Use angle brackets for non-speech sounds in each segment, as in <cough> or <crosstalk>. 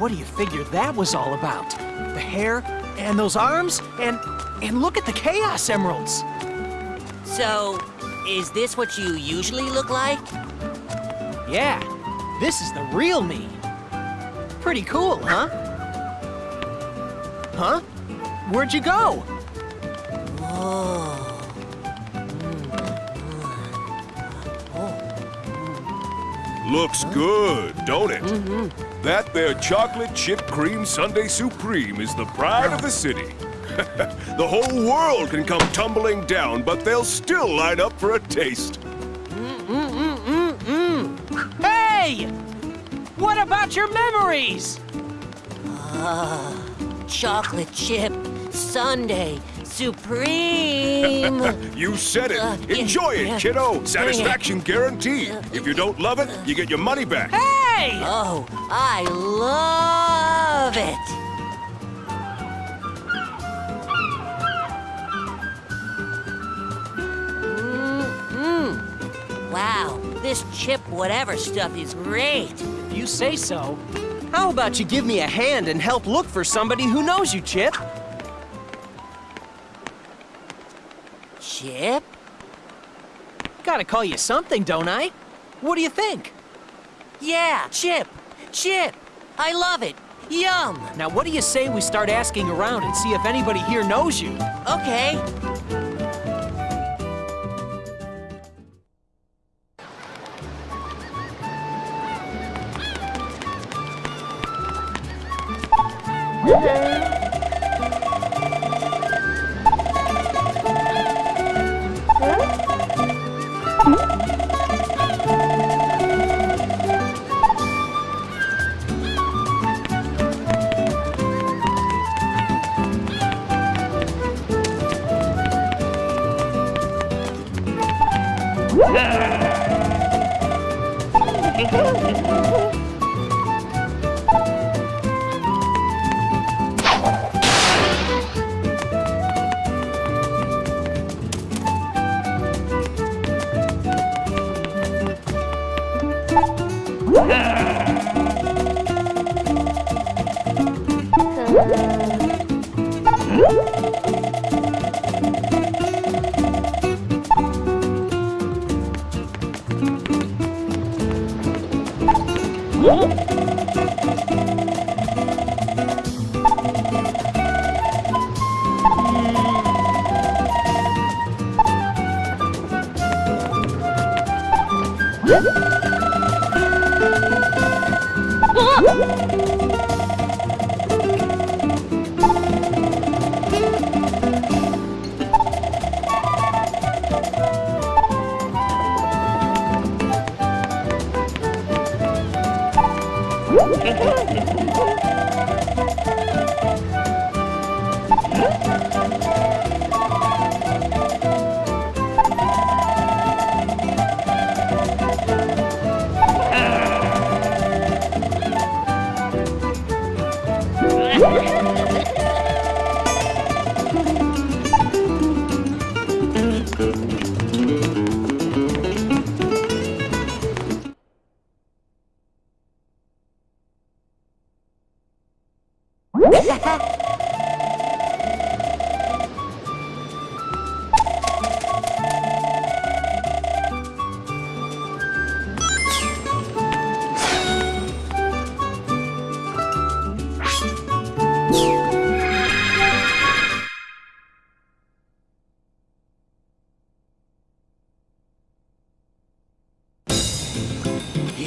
What do you figure that was all about? The hair, and those arms, and... and look at the Chaos Emeralds! So, is this what you usually look like? Yeah, this is the real me. Pretty cool, huh? Huh? Where'd you go? Looks good, don't it? Mm-hmm. That there chocolate chip cream Sundae Supreme is the pride of the city. <laughs> the whole world can come tumbling down, but they'll still line up for a taste. Hey! What about your memories? Ah, chocolate chip, Sundae, supreme. <laughs> You said it. Uh, Enjoy it, kiddo. Satisfaction guaranteed. If you don't love it, you get your money back. Hey! oh, I love it. Mm-mm. Wow, this chip whatever stuff is great. If you say so. How about you give me a hand and help look for somebody who knows you, Chip? Chip? Gotta call you something, don't I? What do you think? Yeah, chip. Chip. I love it. Yum. Now, what do you say we start asking around and see if anybody here knows you? Okay. Huh?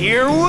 Here we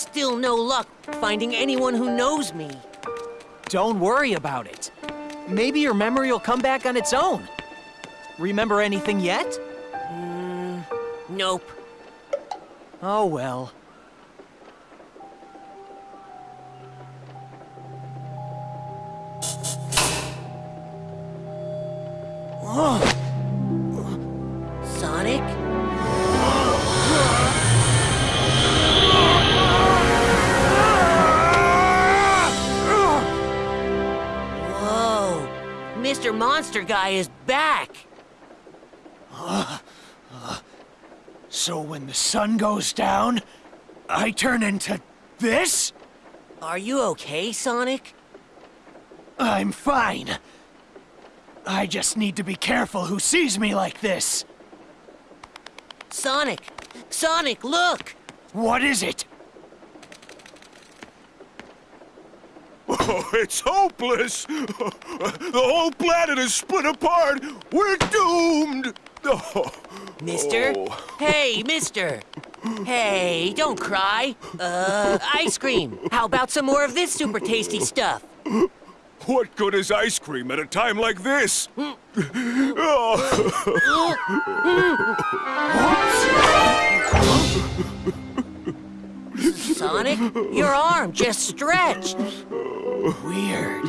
Still no luck finding anyone who knows me. Don't worry about it. Maybe your memory will come back on its own. Remember anything yet? Mm, nope. Oh well. Monster Guy is back! So when the sun goes down, I turn into this? Are you okay, Sonic? I'm fine. I just need to be careful who sees me like this. Sonic! Sonic, look! What is it? Oh, <laughs> it's hopeless. <laughs> The whole planet is split apart. We're doomed. Oh, <laughs> Mister? oh. Hey, mister! Hey, don't cry. Uh, ice cream. How about some more of this super tasty stuff? What good is ice cream at a time like this? Hmm. Oh. Hmm. Hmm. Sonic, your arm just stretched. Weird.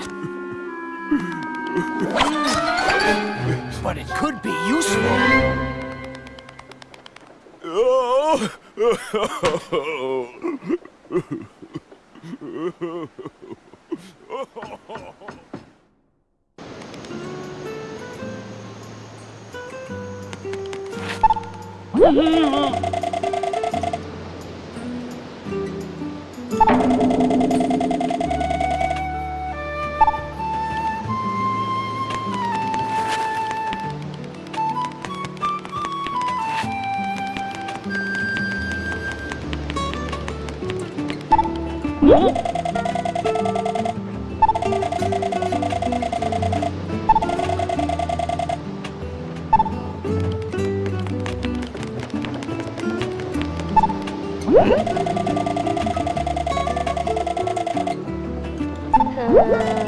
but it could be useful. Oh. <laughs> 음? 음?